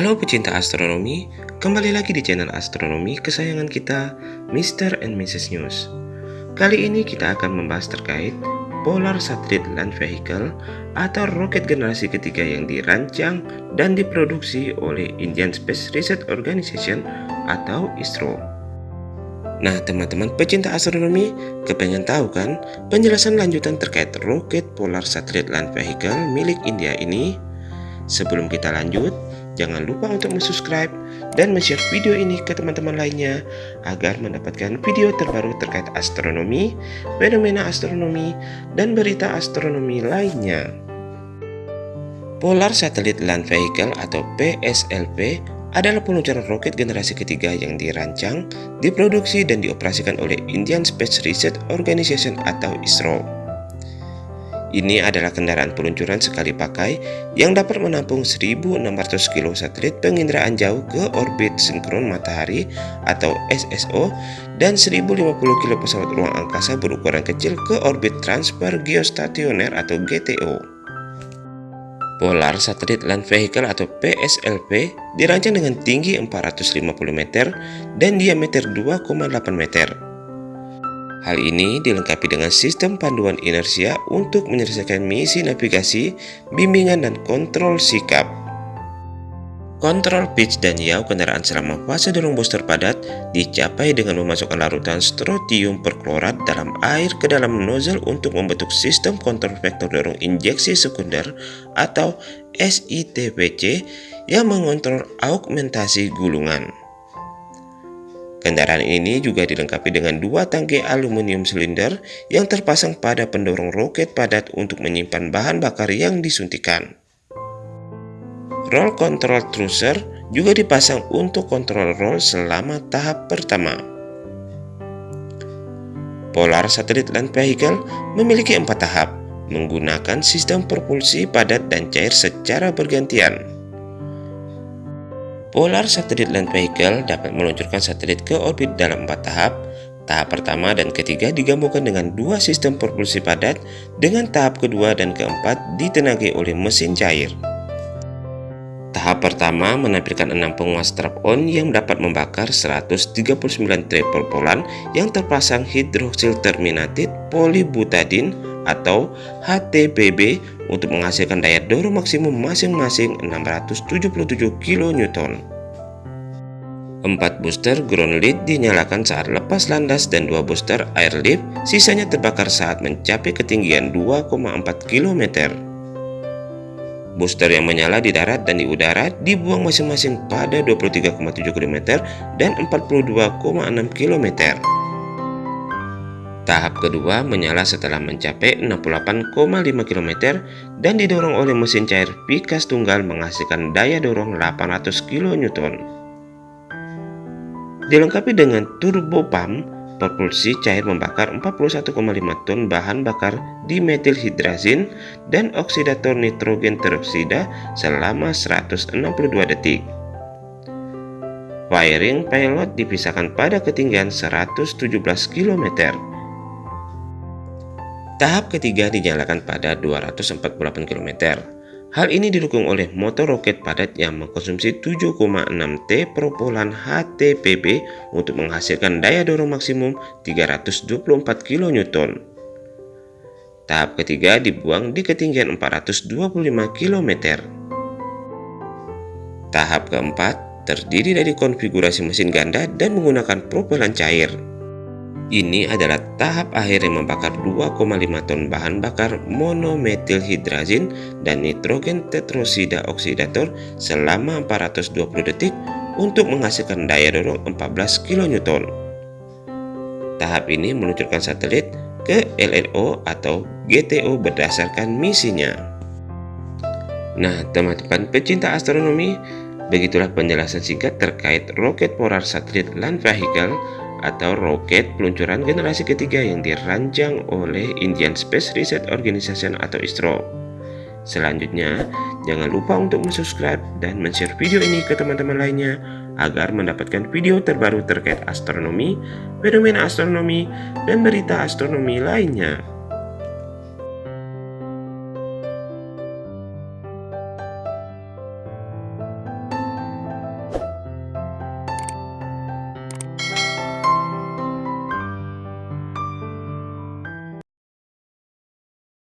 Halo pecinta astronomi, kembali lagi di channel astronomi kesayangan kita, Mr. and Mrs. News. Kali ini kita akan membahas terkait Polar Satellite Land Vehicle atau roket generasi ketiga yang dirancang dan diproduksi oleh Indian Space Research Organization atau ISRO. Nah teman-teman pecinta astronomi, kepengen tahu kan penjelasan lanjutan terkait roket Polar Satellite Land Vehicle milik India ini? Sebelum kita lanjut, Jangan lupa untuk subscribe dan share video ini ke teman-teman lainnya agar mendapatkan video terbaru terkait astronomi, fenomena astronomi, dan berita astronomi lainnya. Polar Satellite Land Vehicle atau PSLV adalah peluncuran roket generasi ketiga yang dirancang, diproduksi, dan dioperasikan oleh Indian Space Research Organization atau ISRO. Ini adalah kendaraan peluncuran sekali pakai yang dapat menampung 1600 kilo satelit penginderaan jauh ke orbit sinkron matahari atau SSO dan 1050 kilo pesawat ruang angkasa berukuran kecil ke orbit transfer geostasioner atau GTO. Polar Satellite Land Vehicle atau PSLV dirancang dengan tinggi 450 meter dan diameter 2,8 meter. Hal ini dilengkapi dengan sistem panduan inersia untuk menyelesaikan misi navigasi, bimbingan, dan kontrol sikap. Kontrol pitch dan yaw kendaraan selama fase dorong booster padat dicapai dengan memasukkan larutan strotium perklorat dalam air ke dalam nozzle untuk membentuk sistem kontrol vektor dorong injeksi sekunder atau SITVC yang mengontrol augmentasi gulungan. Kendaraan ini juga dilengkapi dengan dua tangki aluminium silinder yang terpasang pada pendorong roket padat untuk menyimpan bahan bakar yang disuntikan. Roll control trucer juga dipasang untuk kontrol roll selama tahap pertama. Polar Satellite Land Vehicle memiliki empat tahap menggunakan sistem propulsi padat dan cair secara bergantian. Polar Satellite Land Vehicle dapat meluncurkan satelit ke orbit dalam empat tahap. Tahap pertama dan ketiga digabungkan dengan dua sistem propulsi padat, dengan tahap kedua dan keempat ditenagai oleh mesin cair. Tahap pertama menampilkan enam penguas strap-on yang dapat membakar 139 triple polan yang terpasang hidroksil terminated polybutadin atau HTPB untuk menghasilkan daya dorong maksimum masing-masing 677 kN. Empat booster ground lead dinyalakan saat lepas landas dan dua booster airlift sisanya terbakar saat mencapai ketinggian 2,4 km. Booster yang menyala di darat dan di udara dibuang masing-masing pada 23,7 km dan 42,6 km. Tahap kedua menyala setelah mencapai 68,5 km dan didorong oleh mesin cair Pikas tunggal menghasilkan daya dorong 800 kN. Dilengkapi dengan turbo pump, propulsi cair membakar 41,5 ton bahan bakar dimethylhidrazin dan oksidator nitrogen teroksida selama 162 detik. Wiring pilot dipisahkan pada ketinggian 117 km. Tahap ketiga dinyalakan pada 248 km. Hal ini didukung oleh motor roket padat yang mengkonsumsi 7,6 T propolan HTPB untuk menghasilkan daya dorong maksimum 324 kN. Tahap ketiga dibuang di ketinggian 425 km. Tahap keempat terdiri dari konfigurasi mesin ganda dan menggunakan propelan cair. Ini adalah tahap akhir yang membakar 2,5 ton bahan bakar monomethylhidrazin dan nitrogen tetrosida oksidator selama 420 detik untuk menghasilkan daya dorong 14 kN. Tahap ini meluncurkan satelit ke LLO atau GTO berdasarkan misinya. Nah, teman-teman pecinta astronomi, begitulah penjelasan singkat terkait roket Polar Satellite Land Vehicle atau roket peluncuran generasi ketiga yang dirancang oleh Indian Space Research Organization atau ISRO. Selanjutnya, jangan lupa untuk subscribe dan share video ini ke teman-teman lainnya agar mendapatkan video terbaru terkait astronomi, fenomena astronomi, dan berita astronomi lainnya.